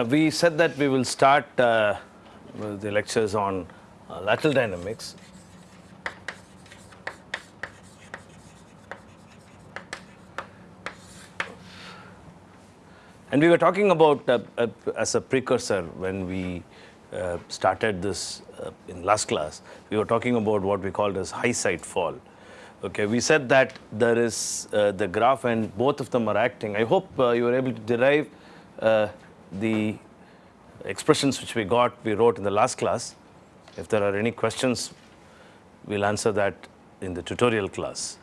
Yeah, we said that we will start uh, the lectures on uh, lateral dynamics. And we were talking about, uh, uh, as a precursor, when we uh, started this uh, in last class, we were talking about what we called as high side fall. Okay, we said that there is the graph and both of them are acting. I hope you were able to derive the expressions which we got, we wrote in the last class. If there are any questions, we'll answer that in the tutorial class,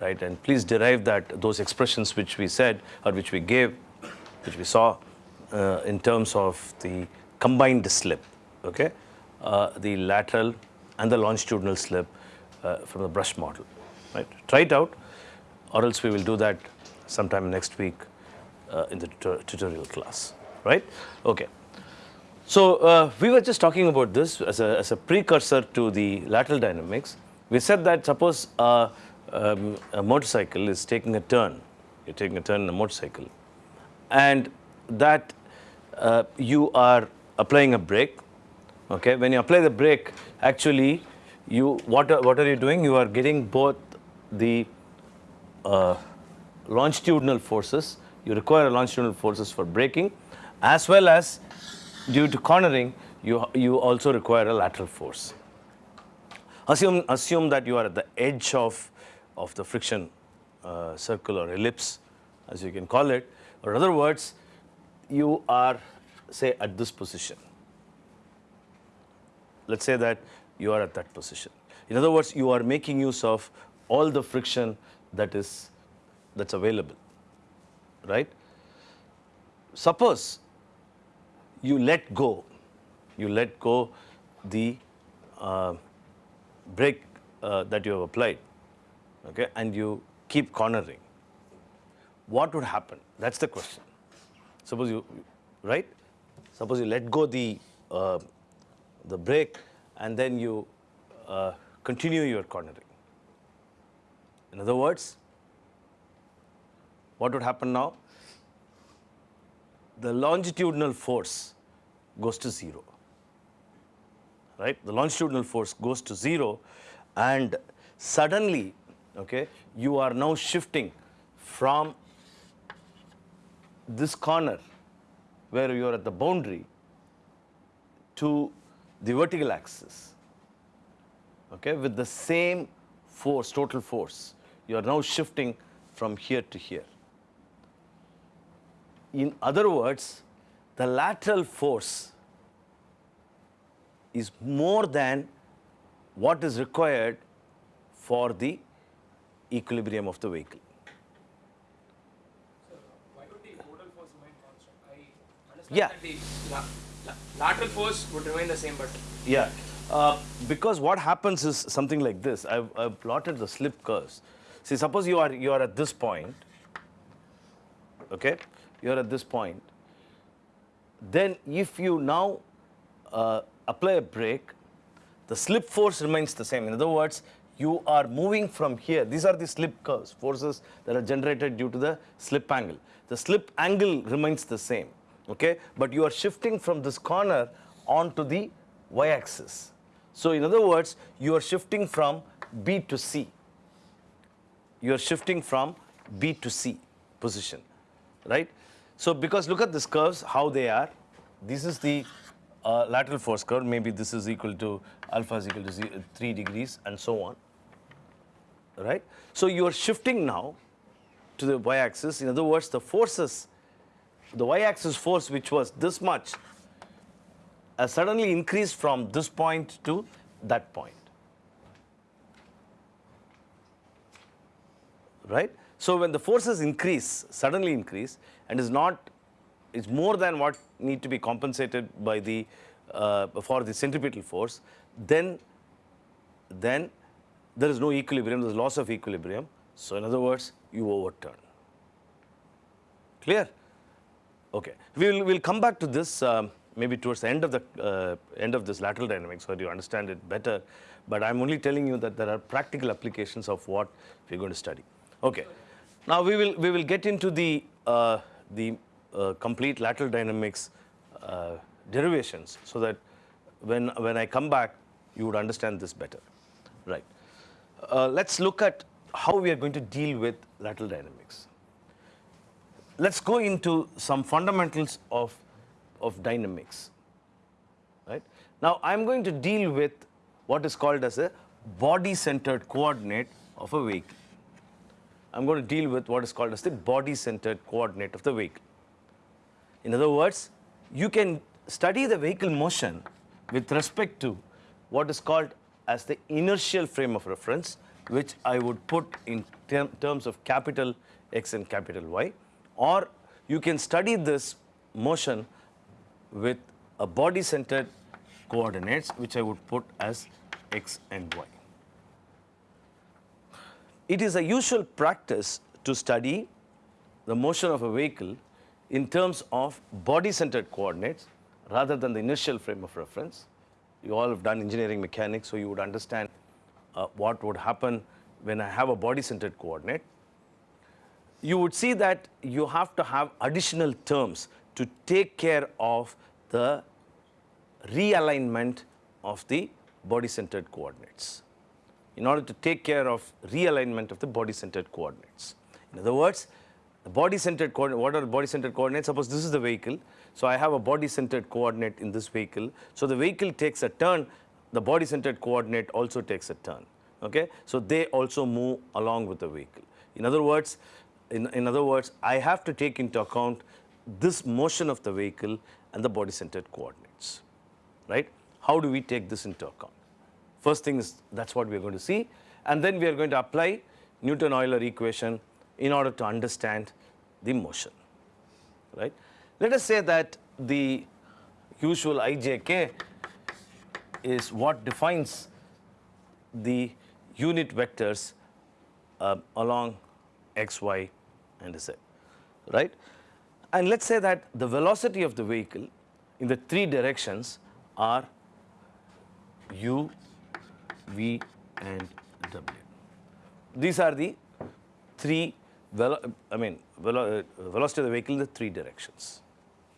right? And please derive that, those expressions which we said or which we gave, which we saw uh, in terms of the combined slip, okay? Uh, the lateral and the longitudinal slip uh, from the brush model, right? Try it out or else we will do that sometime next week uh, in the tut tutorial class, right? Okay. So uh, we were just talking about this as a, as a precursor to the lateral dynamics. We said that suppose um, a motorcycle is taking a turn, you're taking a turn in a motorcycle, and that uh, you are applying a brake. Okay, when you apply the brake, actually, you what are, what are you doing? You are getting both the uh, longitudinal forces. You require longitudinal forces for braking, as well as due to cornering, you, you also require a lateral force. Assume, assume that you are at the edge of, of the friction uh, circle or ellipse, as you can call it, or in other words, you are, say, at this position. Let's say that you are at that position. In other words, you are making use of all the friction that is that's available, right? Suppose you let go, you let go the uh, brake uh, that you have applied, okay, and you keep cornering. What would happen? That's the question. Suppose you, right? Suppose you let go the uh, the brake and then you uh, continue your cornering. In other words, what would happen now? The longitudinal force goes to 0, right? The longitudinal force goes to 0 and suddenly, okay, you are now shifting from this corner where you are at the boundary to the vertical axis, okay, with the same force, total force. You are now shifting from here to here. In other words, the lateral force is more than what is required for the equilibrium of the vehicle. Why would the total force remain constant? I understand Yeah. the la- la- lateral force would remain the same, but Yeah, uh, because what happens is something like this. I've, I've plotted the slip curves. See, suppose you are you are at this point. Okay, you are at this point. Then, if you now uh, apply a brake, the slip force remains the same. In other words, you are moving from here. These are the slip curves, forces that are generated due to the slip angle. The slip angle remains the same, okay? But you are shifting from this corner onto the y-axis. So in other words, you are shifting from B to C. You are shifting from B to C position, right? So because look at these curves, how they are. This is the uh, lateral force curve. Maybe this is equal to alpha is equal to ze- 3 degrees and so on, right? So you are shifting now to the y-axis. In other words, the forces, the y-axis force which was this much has suddenly increased from this point to that point. Right? So when the forces increase, suddenly increase, and is not, is more than what need to be compensated by the, uh, for the centripetal force, then, then there is no equilibrium, there is loss of equilibrium. So in other words, you overturn. Clear? Okay. We'll, we'll come back to this um, maybe towards the end of the uh, end of this lateral dynamics so you understand it better. But I'm only telling you that there are practical applications of what we're going to study. Okay. Now we will we will get into the uh, the uh, complete lateral dynamics uh, derivations so that when, when I come back, you would understand this better. Right. Uh, let's look at how we are going to deal with lateral dynamics. Let's go into some fundamentals of, of dynamics. Right. Now, I'm going to deal with what is called as a body-centered coordinate of a vehicle. I'm going to deal with what is called as the body-centered coordinate of the vehicle. In other words, you can study the vehicle motion with respect to what is called as the inertial frame of reference, which I would put in term, terms of capital X and capital Y, or you can study this motion with a body-centered coordinates, which I would put as X and Y. It is a usual practice to study the motion of a vehicle in terms of body-centered coordinates rather than the inertial frame of reference. You all have done engineering mechanics, so you would understand uh, what would happen when I have a body-centered coordinate. You would see that you have to have additional terms to take care of the realignment of the body-centered coordinates in order to take care of realignment of the body-centered coordinates. In other words, the body-centered coordinate, what are body-centered coordinates? Suppose this is the vehicle. So I have a body-centered coordinate in this vehicle. So the vehicle takes a turn, the body-centered coordinate also takes a turn. Okay? So they also move along with the vehicle. In other words, in, in other words, I have to take into account this motion of the vehicle and the body-centered coordinates. Right? How do we take this into account? First thing is that's what we are going to see. And then we are going to apply Newton-Euler equation in order to understand the motion. Right? Let us say that the usual ijk is what defines the unit vectors uh, along x, y, and z. Right? And let's say that the velocity of the vehicle in the three directions are u, v and w. These are the three, I mean, velo uh, velocity of the vehicle in the three directions,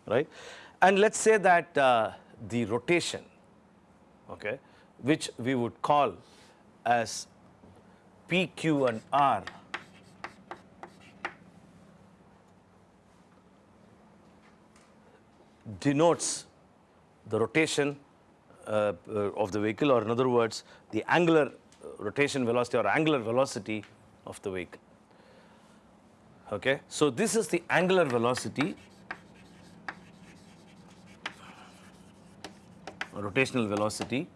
right? And let's say that uh, the rotation, okay, which we would call as P, Q and R denotes the rotation uh, uh, of the vehicle or in other words the angular rotation velocity or angular velocity of the vehicle. Okay. So, this is the angular velocity rotational velocity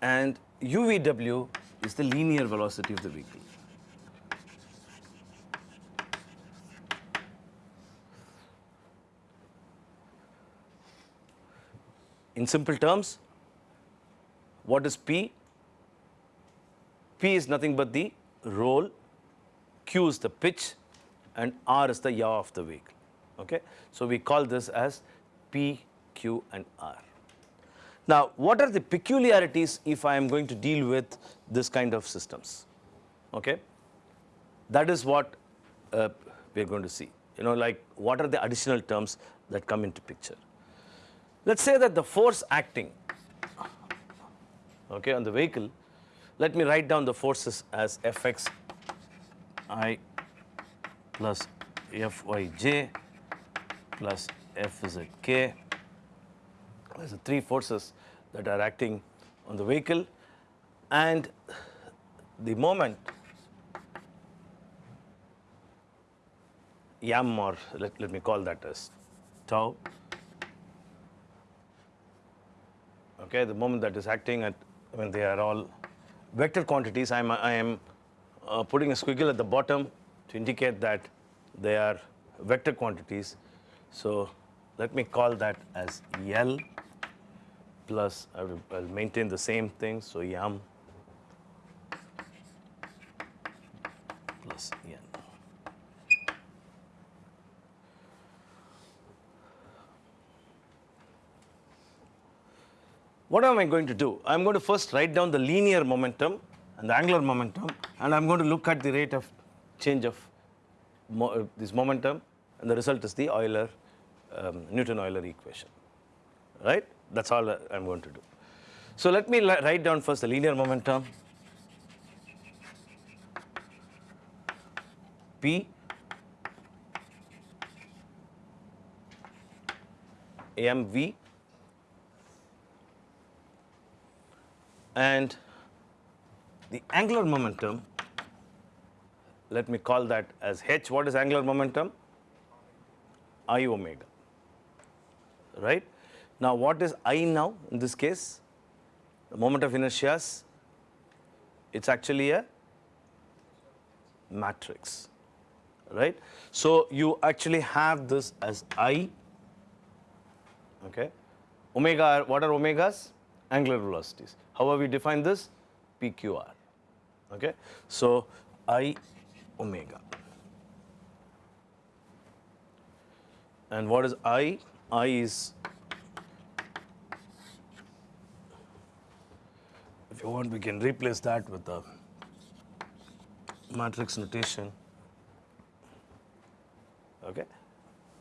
and UVW is the linear velocity of the vehicle. In simple terms, what is P? P is nothing but the roll, Q is the pitch, and R is the yaw of the vehicle. Okay? So, we call this as P, Q, and R. Now, what are the peculiarities if I am going to deal with this kind of systems? Okay? That is what uh, we are going to see. You know, like what are the additional terms that come into picture? Let's say that the force acting okay, on the vehicle, let me write down the forces as Fx i plus Fyj plus Fzk. There's the three forces that are acting on the vehicle and the moment yam or let, let me call that as tau okay, the moment that is acting at when they are all vector quantities, I'm, I am uh, putting a squiggle at the bottom to indicate that they are vector quantities. So let me call that as L plus, I will, I'll maintain the same thing, so yam plus n. What am I going to do? I'm going to first write down the linear momentum and the angular momentum, and I'm going to look at the rate of change of mo uh, this momentum, and the result is the Euler um, Newton-Euler equation, right? That's all I- I'm going to do. So let me write down first the linear momentum. P mv and the angular momentum let me call that as h. What is angular momentum? I omega right? Now what is i now in this case? The moment of inertia it's actually a matrix right? So you actually have this as i okay? Omega what are omegas angular velocities. How have we defined this? Pqr okay? So i omega. And what is i? I is if you want we can replace that with the matrix notation. Okay?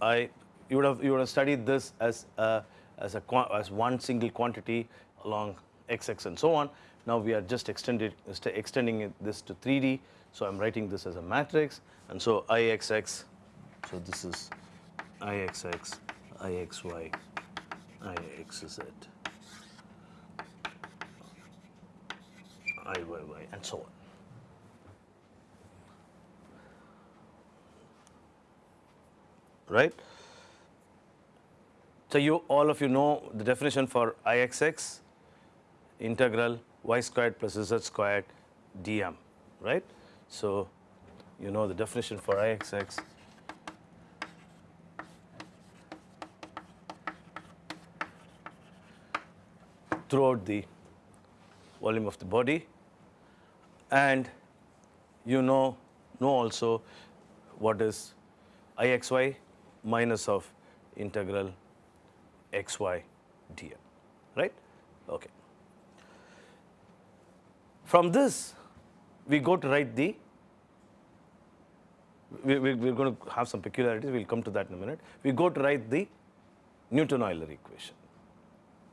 I you would have you would have studied this as a, as a as one single quantity along xx and so on. Now we are just extended extending this to 3d so i'm writing this as a matrix. And so ixx so this is ixx ixy ixz iyy and so on. Right? So you all of you know the definition for Ixx integral y squared plus z squared dm, right? So you know the definition for Ixx. throughout the volume of the body and you know know also what is ixy minus of integral xy dm, right? Okay. From this, we go to write the, we, we, we're going to have some peculiarities, we'll come to that in a minute. We go to write the Newton-Euler equation,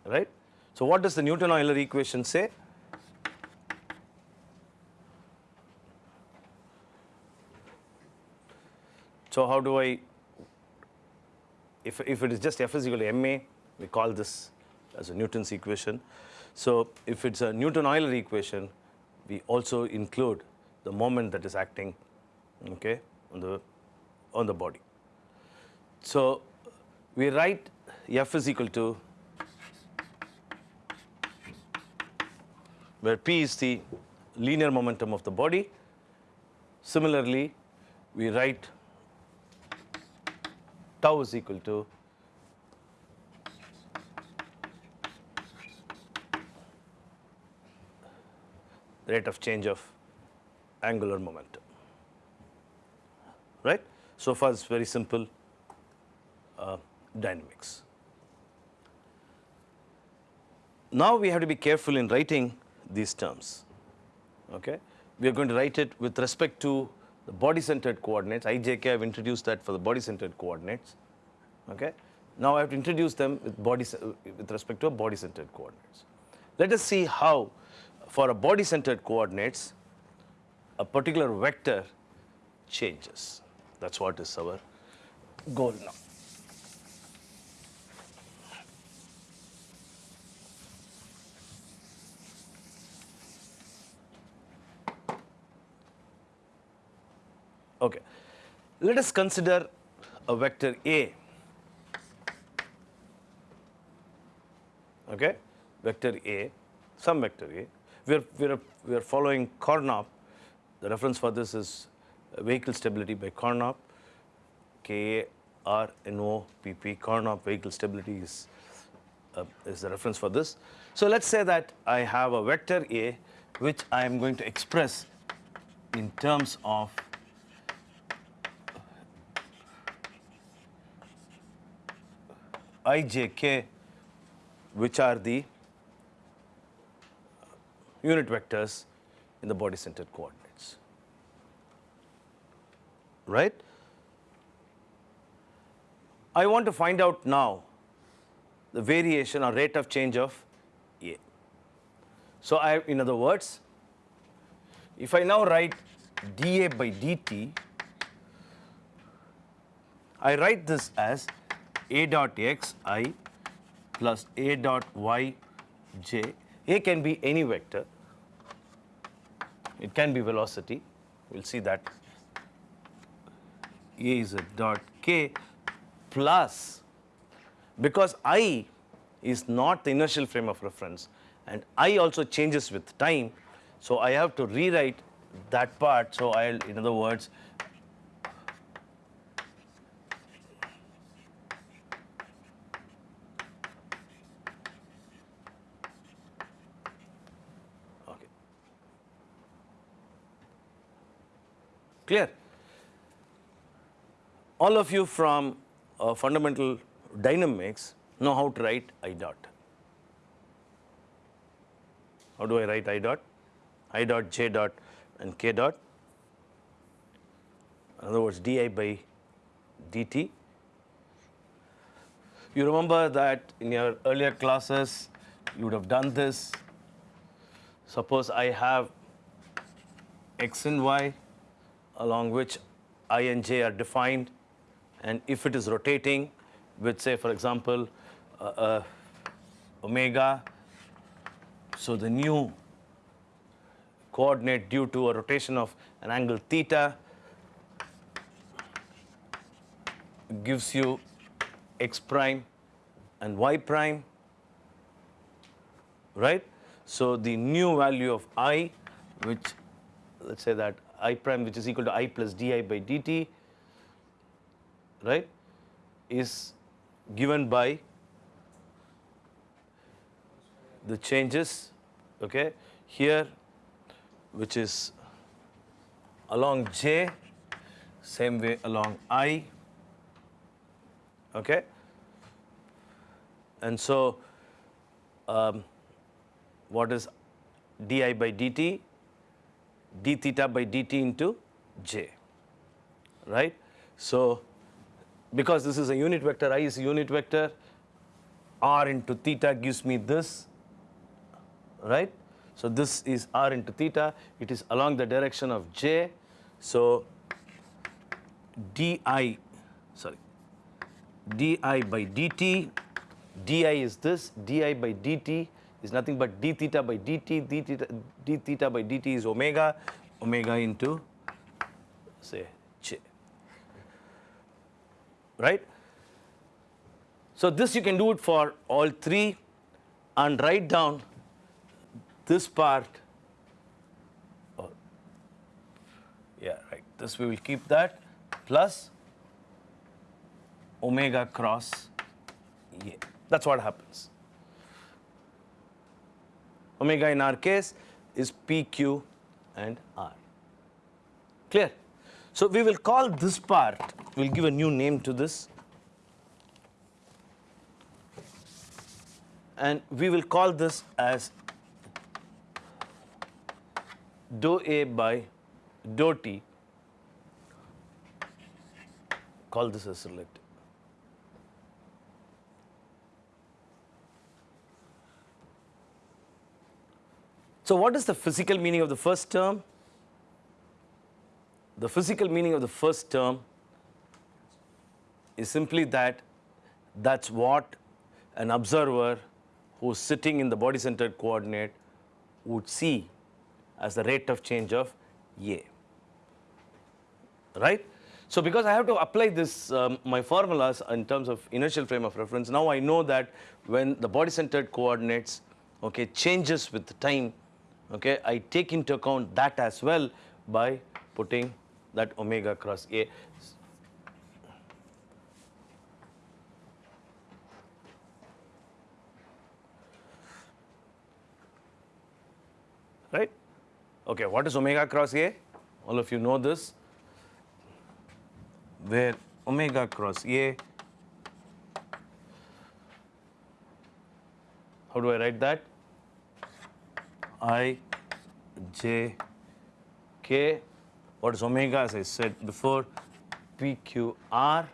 right? So what does the Newton-Euler equation say? So how do I, if, if it is just F is equal to ma, we call this as a Newton's equation. So if it's a Newton-Euler equation, we also include the moment that is acting, okay, on the, on the body. So we write F is equal to, where P is the linear momentum of the body. Similarly, we write tau is equal to rate of change of angular momentum. Right? So far, it's very simple uh, dynamics. Now we have to be careful in writing these terms. Okay? We are going to write it with respect to the body-centered coordinates. IJK, I've introduced that for the body-centered coordinates. Okay? Now I have to introduce them with, body, with respect to a body-centered coordinates. Let us see how, for a body-centered coordinates, a particular vector changes. That's what is our goal now. Okay. Let us consider a vector A. Okay? Vector A, some vector A. We are, we are, we are following Karnopp. The reference for this is uh, vehicle stability by Karnopp. K A R N O P P. Karnopp vehicle stability is, uh, is the reference for this. So let's say that I have a vector A which I am going to express in terms of i, j, k, which are the unit vectors in the body centered coordinates. Right? I want to find out now the variation or rate of change of A. So I, in other words, if I now write dA by dt, I write this as A dot x i plus A dot y j. A can be any vector. It can be velocity. We'll see that. A is a dot k plus because i is not the inertial frame of reference and i also changes with time. So I have to rewrite that part. So I'll, in other words, okay. Clear? All of you from uh, fundamental dynamics know how to write I dot. How do I write I dot? I dot, J dot, and K dot. In other words, di by dt. You remember that in your earlier classes, you would have done this. Suppose I have x and y along which i and j are defined, and if it is rotating with, say, for example, uh, uh, omega, so the new coordinate due to a rotation of an angle theta gives you x prime and y prime, right? So the new value of i, which let's say that i prime, which is equal to i plus di by dt, right, is given by the changes, okay, here, which is along j, same way along i, okay, and so um, what is di by dt? d theta by dt into j, right? So because this is a unit vector, i is a unit vector, r into theta gives me this, right? So this is r into theta. It is along the direction of j. So di, sorry, di by dt, di is this, di by dt is nothing but d theta by dt, d theta, d theta by dt is omega, omega into say right? So this you can do it for all three and write down this part, oh, yeah, right, this we will keep that plus omega cross A. That's what happens. Omega in our case is PQ and R. Clear? So we will call this part, we'll give a new name to this. And we will call this as dou A by dou T. Call this as selected. So what is the physical meaning of the first term? The physical meaning of the first term is simply that that's what an observer who's sitting in the body centered coordinate would see as the rate of change of A. Right? So because I have to apply this, um, my formulas in terms of inertial frame of reference, now I know that when the body centered coordinates okay, changes with time, okay, I take into account that as well by putting that omega cross A. Right? Okay, what is omega cross A? All of you know this. Where omega cross A, how do I write that? I, J, K, what is omega as I said before, PQR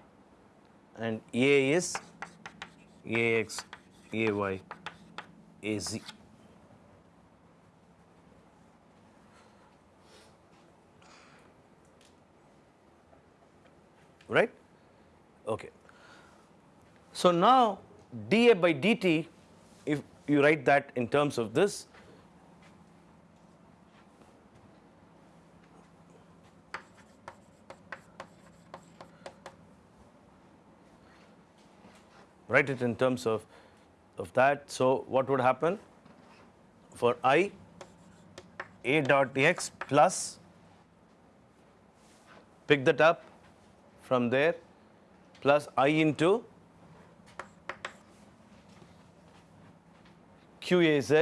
and A is AX, AY, AZ. Right? Okay. So now dA by dt, if you write that in terms of this, write it in terms of, of that. So what would happen for i a dot x plus pick that up from there plus i into qaz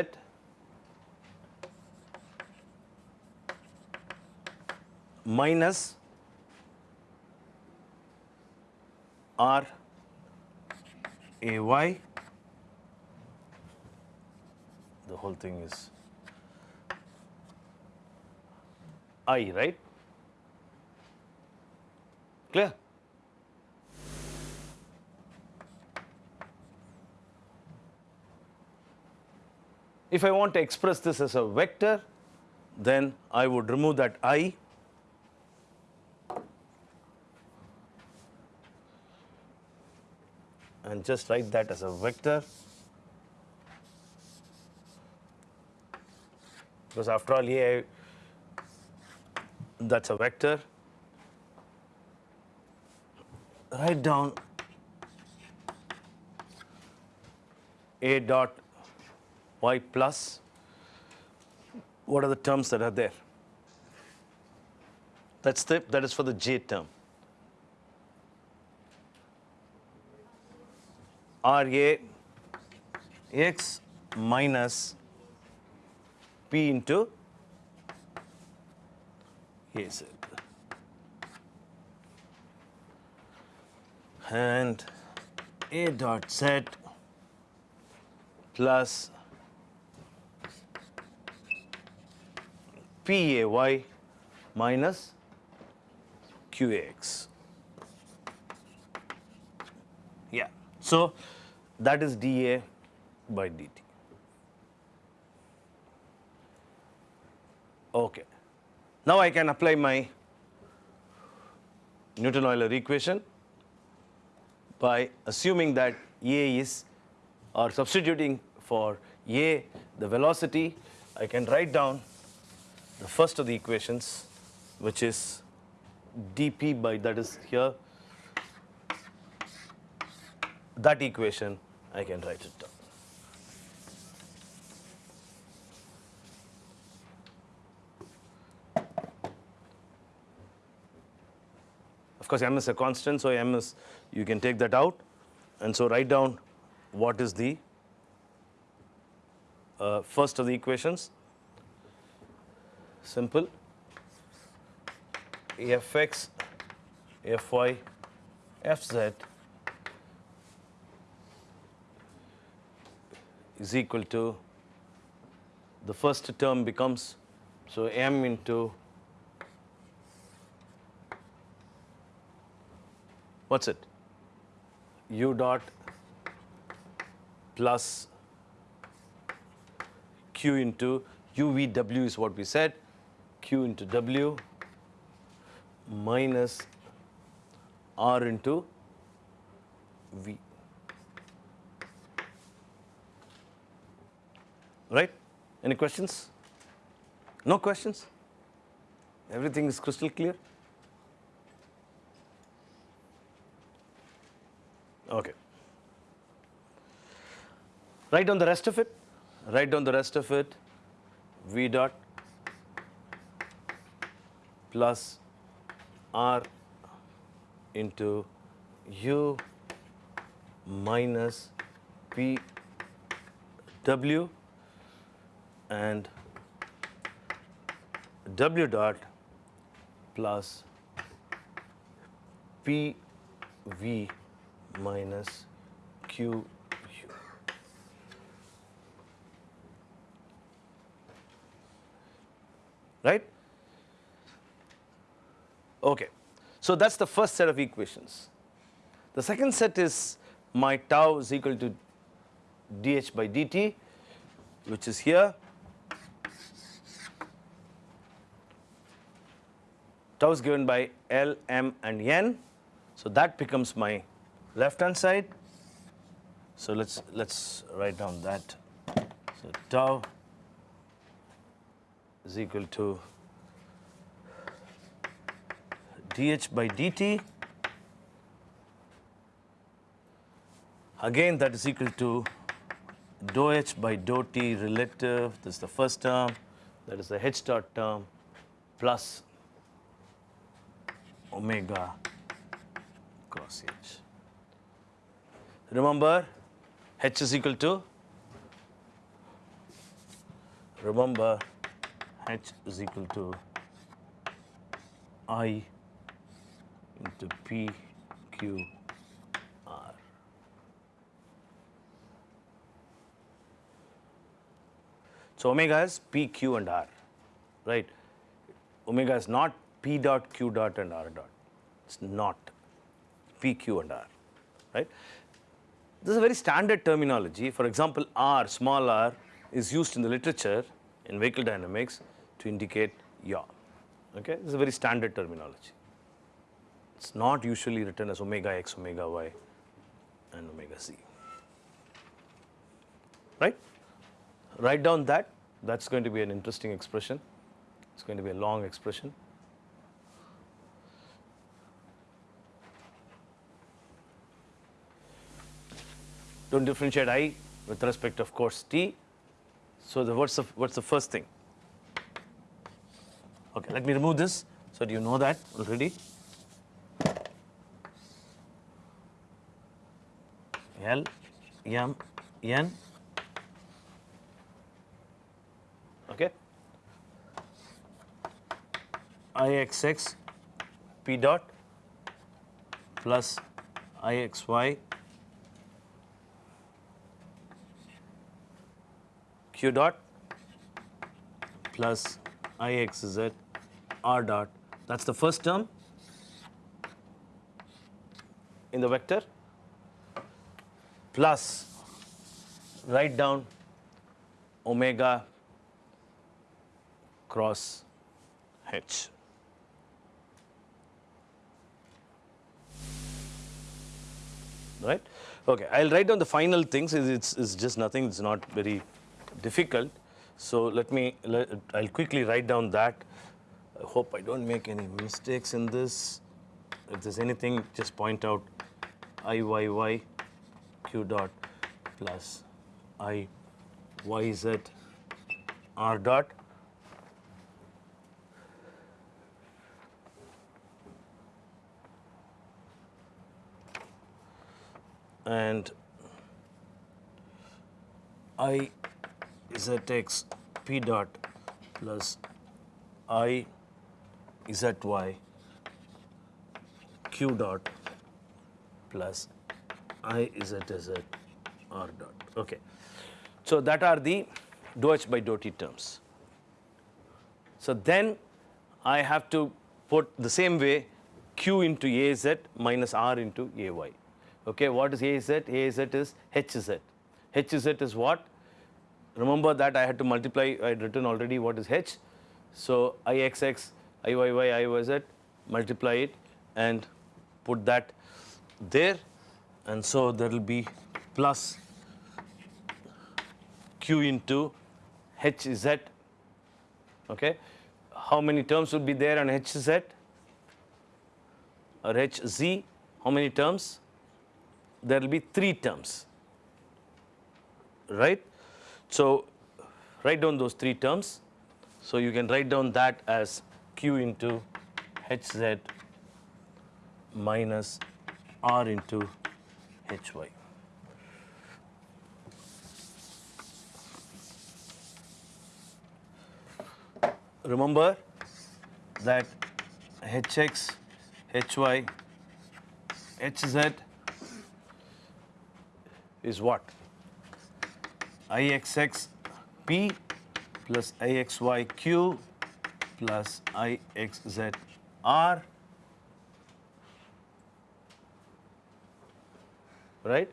minus r ay the whole thing is i right? Clear? If i want to express this as a vector then i would remove that i and just write that as a vector. Because after all yeah that's a vector. Write down a dot y plus. What are the terms that are there? That's the that is for the j term R A x minus P into A Z. And A dot Z plus P A Y minus Q A X. Yeah. So that is dA by dt. Okay. Now I can apply my Newton-Euler equation by assuming that A is or substituting for A the velocity I can write down the first of the equations which is dp by that is here that equation I can write it down. Of course, m is a constant, so m is, you can take that out. And so write down what is the uh, first of the equations. Simple. fx, fy, fz is equal to the first term becomes so m into what's it? U dot plus q into uvw is what we said. q into w minus r into v right? Any questions? No questions? Everything is crystal clear? Okay. Write down the rest of it. Write down the rest of it. V dot plus r into u minus p w and w dot plus p v minus q u. Right? Okay. So that's the first set of equations. The second set is my tau is equal to dh by dt, which is here. Tau is given by L, M, and N. So that becomes my left hand side. So let's let's write down that. So tau is equal to dh by dt. Again, that is equal to dou h by dou t relative. This is the first term. That is the h dot term plus omega cross h. Remember, h is equal to, remember, h is equal to i into p q r. So omega is p, q, and r, right? Omega is not p dot, q dot, and r dot. It's not p, q, and r, right? This is a very standard terminology. For example, r, small r, is used in the literature in vehicle dynamics to indicate yaw. Okay, this is a very standard terminology. It's not usually written as omega x, omega y, and omega z. Right? Write down that. That's going to be an interesting expression. It's going to be a long expression. Don't differentiate i with respect of course t. So the what's the what's the first thing? Okay, let me remove this so do you know that already? L M N okay IXX P dot plus IXY Q dot plus IXZ R dot. That's the first term in the vector plus write down omega cross H. Right? Okay, I'll write down the final things. It's, it's just nothing, it's not very difficult. So let me, let, I'll quickly write down that. I hope I don't make any mistakes in this. If there's anything, just point out IYY Q dot plus i y z r dot. And I zx p dot plus i zy q dot plus i zz r dot. Okay. So that are the dou by dou terms. So then I have to put the same way q into az minus r into ay. Okay, what is az? az is hz. hz is what? Remember that I had to multiply, I had written already what is h. So Ixx, Iyy, Iyz, multiply it and put that there. And so there will be plus q into hz. Okay. How many terms will be there on hz or hz? How many terms? There will be three terms, right? So write down those three terms. So you can write down that as q into hz minus r into hy. Remember that hx, hy, hz is what? Ixx p plus Ixy q plus Ixz r right?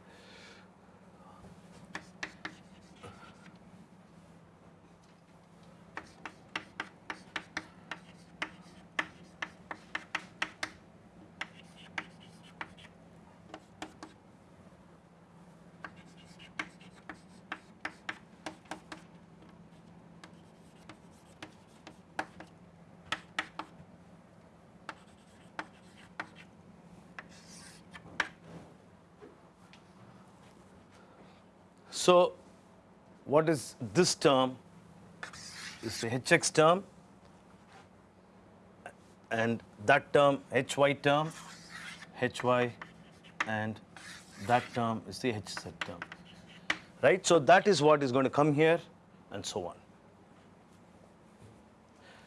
So, what is this term? Is the hx term and that term hy term, hy and that term is the hz term. Right? So, that is what is going to come here and so on.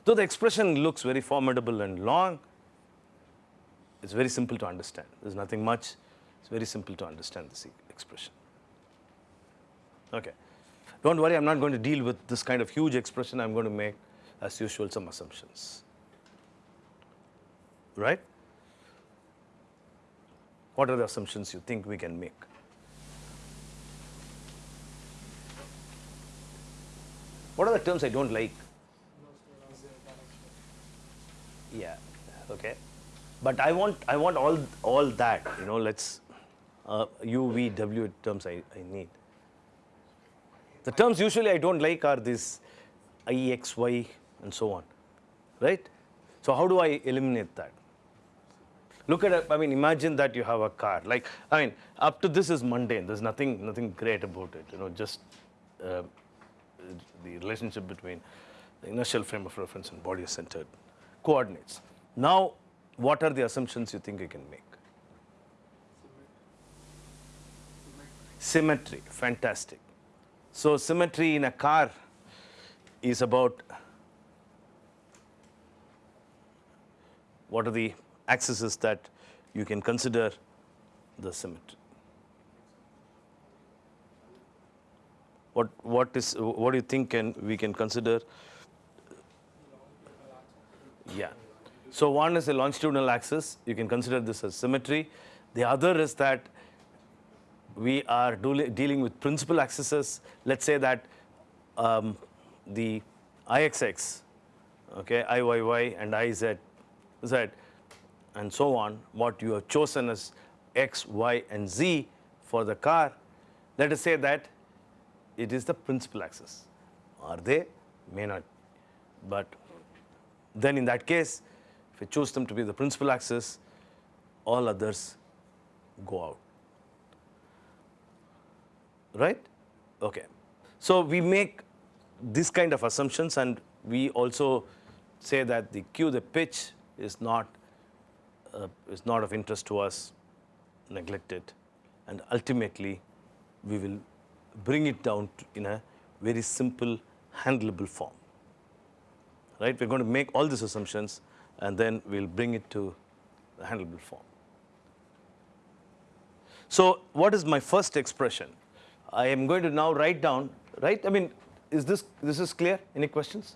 Though the expression looks very formidable and long, it's very simple to understand. There's nothing much. It's very simple to understand this expression. Okay. Don't worry, I'm not going to deal with this kind of huge expression. I'm going to make, as usual, some assumptions. Right? What are the assumptions you think we can make? What are the terms I don't like? Yeah. Okay. But I want I want all all that. You know, let's uh, U V W terms I, I need. The terms usually I don't like are these I, X, Y, and so on, right? So how do I eliminate that? Look at, I mean, imagine that you have a car. Like, I mean, up to this is mundane. There's nothing, nothing great about it. You know, just uh, the relationship between the inertial frame of reference and body-centered coordinates. Now, what are the assumptions you think you can make? Symmetry, fantastic. So symmetry in a car is about what are the axes that you can consider the symmetry. What what is what do you think can we can consider? Yeah. So one is a longitudinal axis. You can consider this as symmetry. The other is that we are dealing with principal axes. Let's say that um, the IXX, okay, IYY and IZ, Z, and so on, what you have chosen as X, Y, and Z for the car, let us say that it is the principal axis. Are they? May not. But then in that case, if we choose them to be the principal axis, all others go out right? Okay. So we make this kind of assumptions and we also say that the Q, the pitch is not, uh, is not of interest to us, neglect it, and ultimately we will bring it down in a very simple, handleable form. Right? We're going to make all these assumptions and then we'll bring it to the handleable form. So what is my first expression? I am going to now write down, right? I mean, is this, this is clear? Any questions?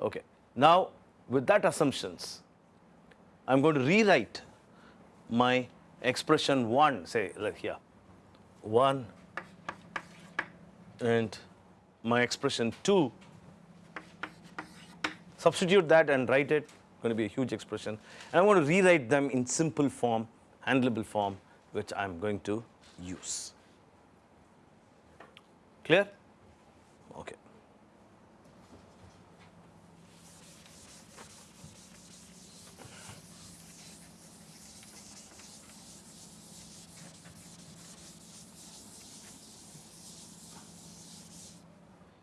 Okay. Now, with that assumptions, I'm going to rewrite my expression 1, say like here, 1 and my expression 2, substitute that and write it, going to be a huge expression. And I'm going to rewrite them in simple form, handleable form, which I'm going to use. Clear? Okay.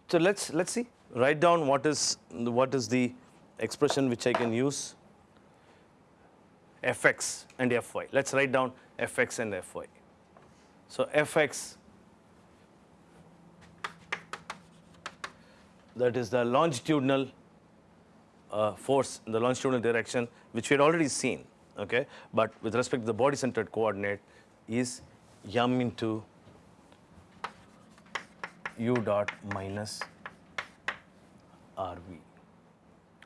So let's let's see. Write down what is what is the expression which I can use. fx and fy. Let's write down fx and fy. So fx that is the longitudinal uh, force in the longitudinal direction, which we had already seen. Okay, but with respect to the body-centered coordinate, is m into u dot minus rv.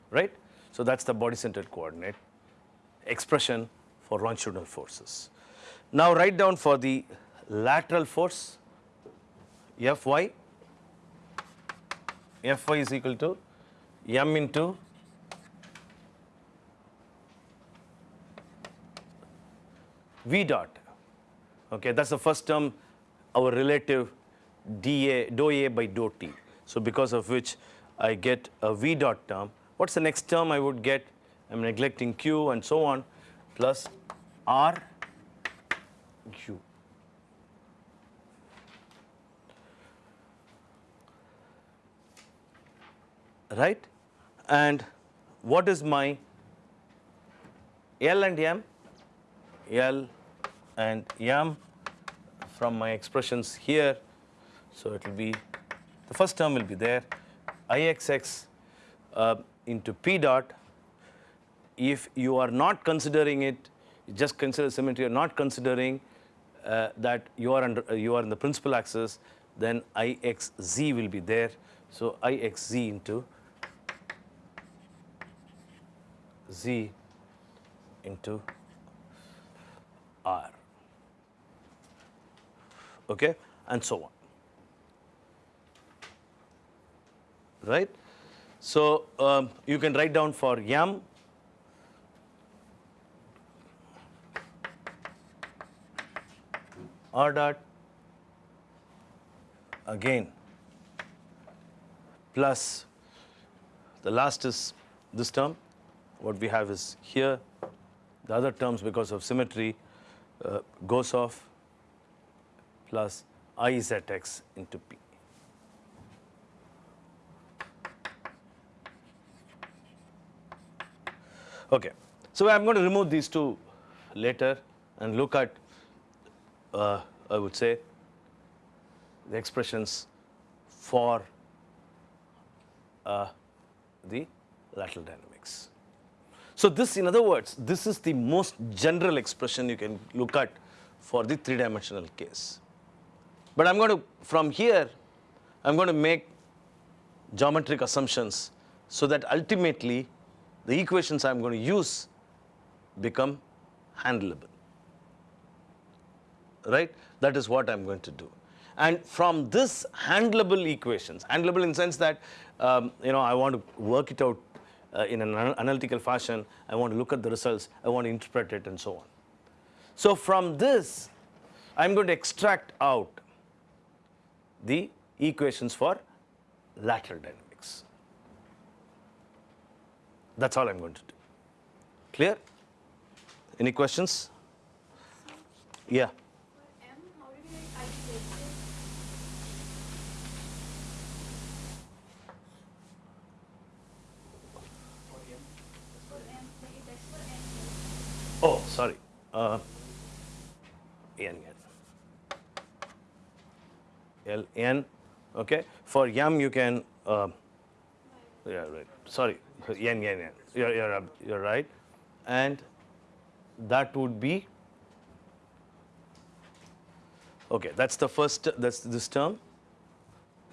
Right? So that's the body-centered coordinate expression for longitudinal forces. Now write down for the lateral force Fy, Fy is equal to m into V dot. Okay, that's the first term, our relative dA, dou A by dou T. So because of which I get a V dot term. What's the next term I would get? I'm neglecting Q and so on, plus R Q. Right? And what is my L and M? L and M from my expressions here. So it will be, the first term will be there, Ixx uh, into P dot. If you are not considering it, you just consider symmetry, you're not considering uh, that you are, under, uh, you are in the principal axis, then Ixz will be there. So Ixz into Z into R. Okay, and so on. Right? So um, you can write down for M R dot again plus the last is this term what we have is here the other terms because of symmetry uh, goes off plus Izx into P. Okay, so I'm going to remove these two later and look at, uh, I would say, the expressions for uh, the lateral dynamics. So this, in other words, this is the most general expression you can look at for the three-dimensional case. But I'm going to, from here, I'm going to make geometric assumptions so that ultimately the equations I'm going to use become handleable. Right? That is what I'm going to do. And from this handleable equations, handleable in sense that, um, you know, I want to work it out uh, in an analytical fashion, I want to look at the results, I want to interpret it and so on. So from this, I'm going to extract out the equations for lateral dynamics. That's all I'm going to do. Clear? Any questions? Yeah. M, how did you write Izx? For M, like that's for M. Oh, sorry. Uh, N. L, N. Okay. For yam, you can. Uh, yeah, right. Sorry. N, N, N. You're, you're, you're right. And that would be. Okay, that's the first. That's this term.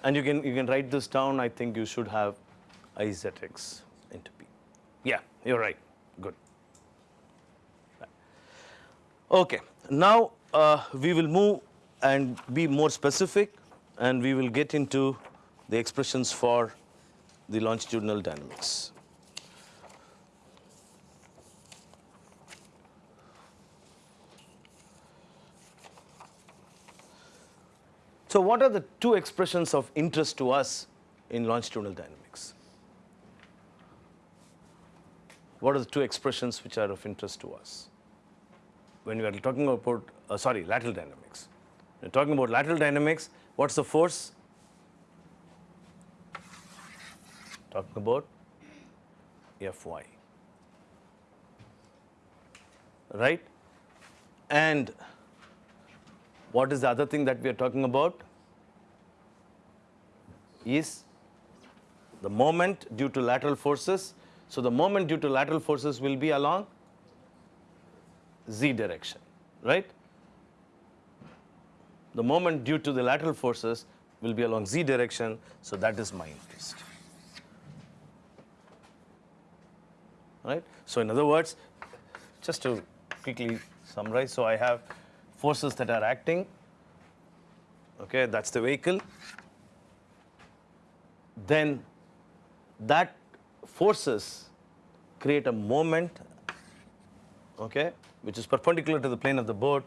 And you can you can write this down. I think you should have Izx into P. Yeah, you're right. Okay, now uh, we will move and be more specific and we will get into the expressions for the longitudinal dynamics. So what are the two expressions of interest to us in longitudinal dynamics? What are the two expressions which are of interest to us? When we are talking about, uh, sorry, lateral dynamics. When talking about lateral dynamics, what's the force? Talking about Fy. Right? And what is the other thing that we are talking about? Is the moment due to lateral forces. So the moment due to lateral forces will be along z direction, right? The moment due to the lateral forces will be along z direction, so that is my interest. Right? So in other words, just to quickly summarize, so I have forces that are acting okay, that's the vehicle. Then that forces create a moment, okay, which is perpendicular to the plane of the board,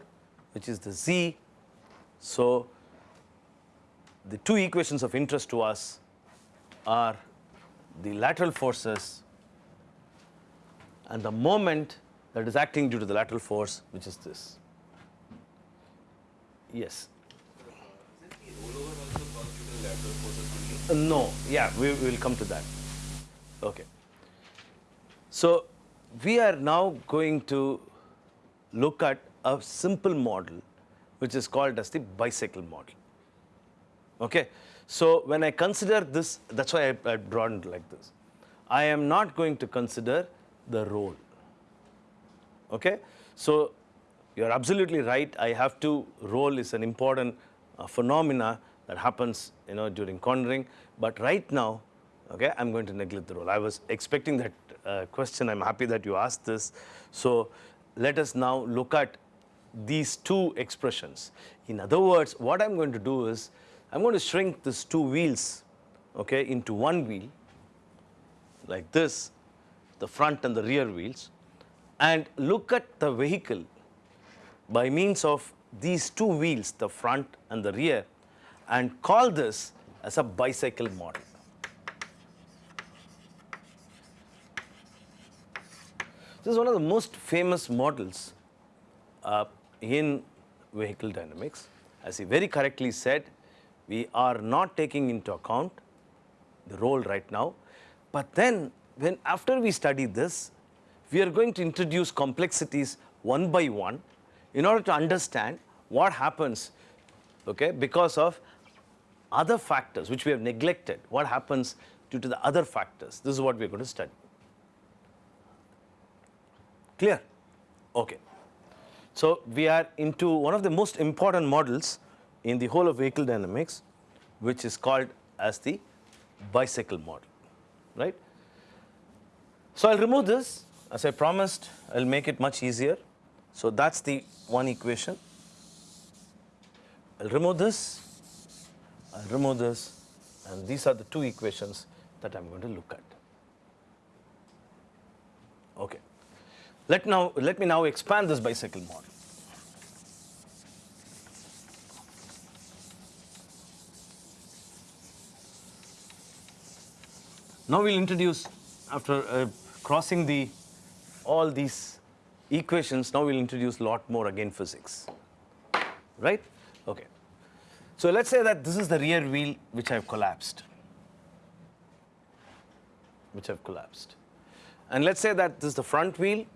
which is the z. So the two equations of interest to us are the lateral forces and the moment that is acting due to the lateral force, which is this. Yes. No, yeah, we will come to that. Okay. So we are now going to look at a simple model which is called as the bicycle model. Okay. So when I consider this, that's why I, I drawn it like this. I am not going to consider the roll. Okay. So you're absolutely right. I have to roll is an important uh, phenomena that happens, you know, during cornering. But right now, okay, I'm going to neglect the roll. I was expecting that uh, question. I'm happy that you asked this. So let us now look at these two expressions. In other words, what I'm going to do is I'm going to shrink these two wheels, okay, into one wheel like this, the front and the rear wheels, and look at the vehicle by means of these two wheels, the front and the rear, and call this as a bicycle model. This is one of the most famous models uh, in vehicle dynamics. As he very correctly said, we are not taking into account the roll right now. But then, when after we study this, we are going to introduce complexities one by one in order to understand what happens okay, because of other factors which we have neglected, what happens due to the other factors. This is what we are going to study. Clear? Okay. So we are into one of the most important models in the whole of vehicle dynamics, which is called as the bicycle model, right? So I'll remove this, as I promised, I'll make it much easier. So that's the one equation. I'll remove this, I'll remove this, and these are the two equations that I'm going to look at. Okay. Let, now, let me now expand this bicycle model. Now we'll introduce, after uh, crossing the all these equations, now we'll introduce lot more again physics. Right? Okay. So let's say that this is the rear wheel which I've collapsed. Which I've collapsed. And let's say that this is the front wheel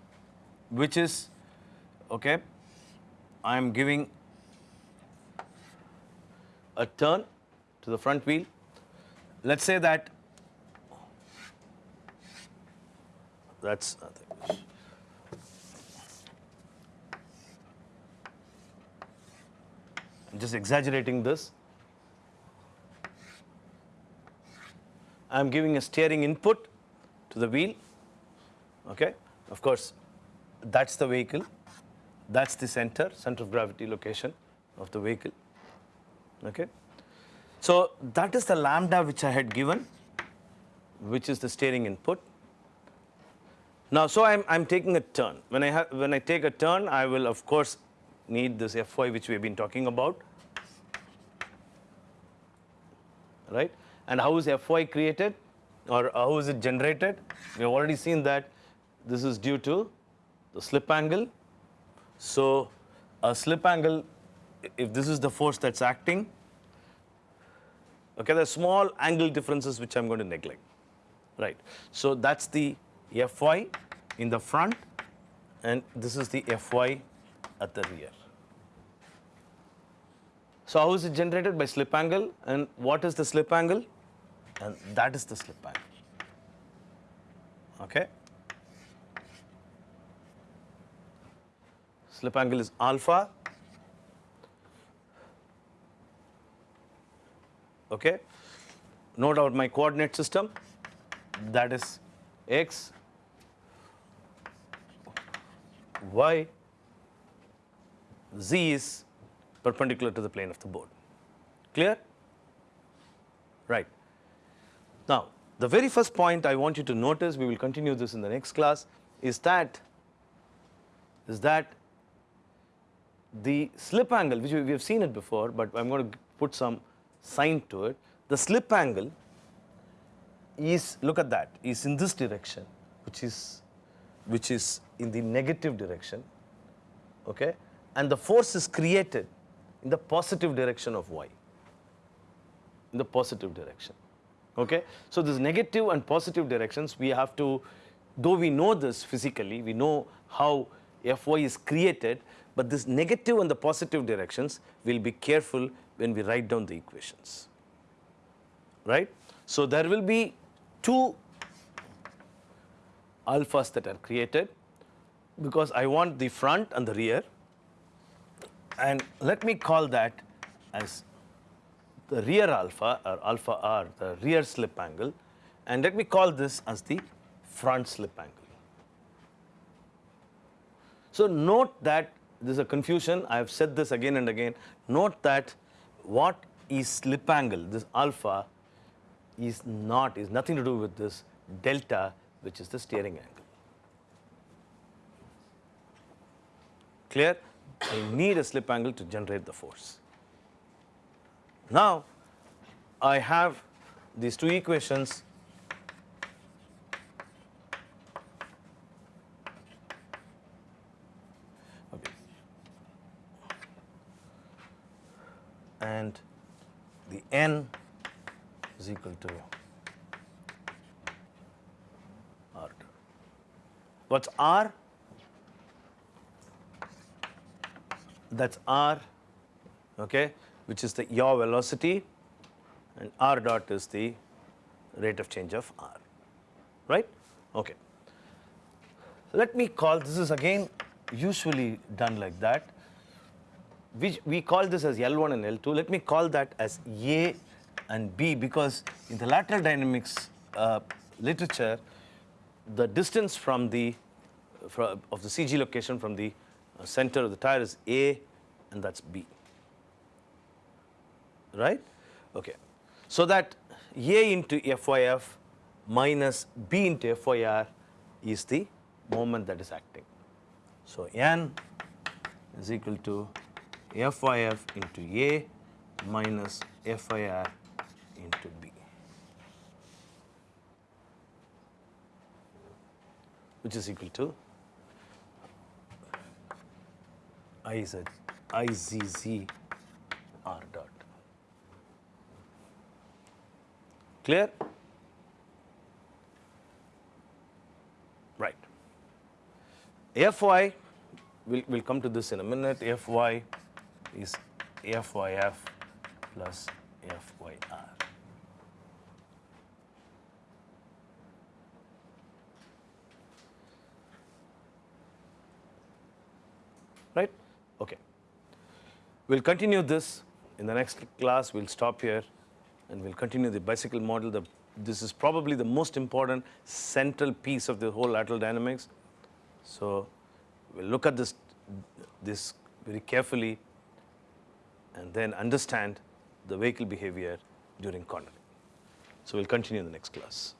which is, okay, I'm giving a turn to the front wheel. Let's say that that's nothing. I'm just exaggerating this. I'm giving a steering input to the wheel. Okay, of course, that's the vehicle. That's the center, center of gravity location of the vehicle. Okay, so that is the lambda which I had given, which is the steering input. Now, so I'm, I'm taking a turn. When I, have, when I take a turn, I will, of course, need this Fy which we have been talking about. Right? And how is Fy created or how is it generated? We have already seen that this is due to the slip angle. So, a slip angle, if this is the force that's acting, okay, there are small angle differences which I'm going to neglect. Right. So, that's the Fy in the front and this is the Fy at the rear. So how is it generated? By slip angle and what is the slip angle? And that is the slip angle. Okay. Slip angle is alpha. Okay. Note out my coordinate system that is x, y, z is perpendicular to the plane of the board. Clear? Right. Now, the very first point I want you to notice, we will continue this in the next class, is that is that the slip angle, which we have seen it before, but I'm going to put some sign to it. The slip angle is, look at that, is in this direction, which is, which is in the negative direction, okay? And the force is created in the positive direction of y, in the positive direction, okay? So this negative and positive directions, we have to, though we know this physically, we know how Fy is created, but this negative and the positive directions, we'll be careful when we write down the equations, right? So there will be two alphas that are created because I want the front and the rear and let me call that as the rear alpha or alpha r, the rear slip angle and let me call this as the front slip angle. So note that there's a confusion, I have said this again and again, note that what is slip angle, this alpha is not, is nothing to do with this delta which is the steering angle. Clear? I need a slip angle to generate the force. Now, I have these two equations okay. and the n is equal to r. What's r? That's r, okay, which is the yaw velocity, and r dot is the rate of change of r, right? Okay. Let me call this is again usually done like that. We, we call this as L1 and L2. Let me call that as A and B because in the lateral dynamics uh, literature, the distance from the from, of the CG location from the uh, center of the tire is A and that's B. Right? Okay. So that A into FYF minus B into FYR is the moment that is acting. So N is equal to FYF into A minus FIR into B, which is equal to IZ, IZZ R dot. Clear? Right. Fy, we'll, we'll come to this in a minute. Fy is Fyf plus Fyr. Right? Okay. We'll continue this in the next class. We'll stop here and we'll continue the bicycle model. The, this is probably the most important central piece of the whole lateral dynamics. So we'll look at this, this very carefully and then understand the vehicle behavior during cornering. So we'll continue in the next class.